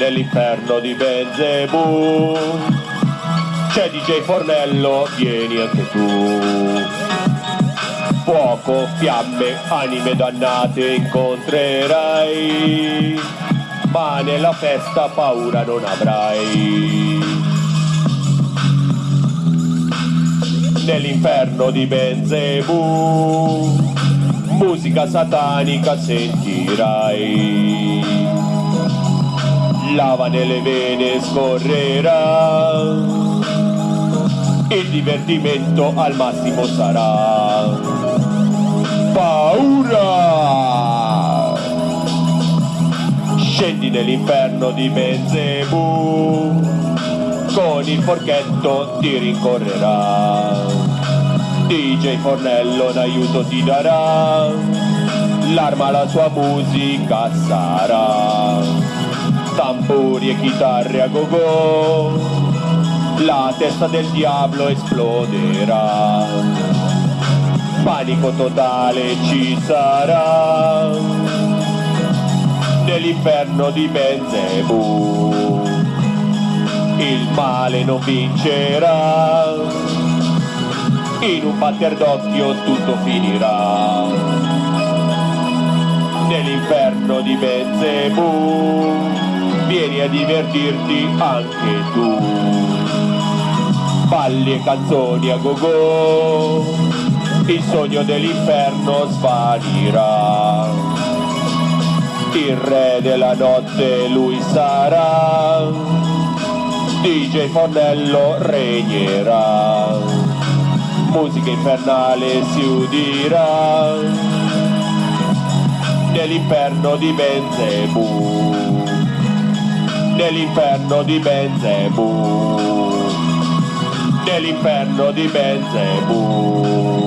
nell'inferno di Belzebù c'è DJ Fornello, vieni anche tu. Fuoco, fiamme, anime dannate incontrerai, ma nella festa paura non avrai. Nell'inferno di Belzebù, musica satanica sentirai lava nelle vene scorrerà, il divertimento al massimo sarà. Paura! Scendi nell'inferno di Belzebù, con il forchetto ti rincorrerà. DJ Fornello in aiuto ti darà, l'arma la sua musica sarà tamburi e chitarre a go-go, la testa del diavolo esploderà, panico totale ci sarà, nell'inferno di Benzebù, il male non vincerà, in un batter d'occhio tutto finirà, nell'inferno di Benzebù vieni a divertirti anche tu. Balli e canzoni a go-go, il sogno dell'inferno svanirà. Il re della notte lui sarà, DJ Fornello regnerà. Musica infernale si udirà nell'inferno di Benzebù nell'inferno di Benzebù nell'inferno di Benzebù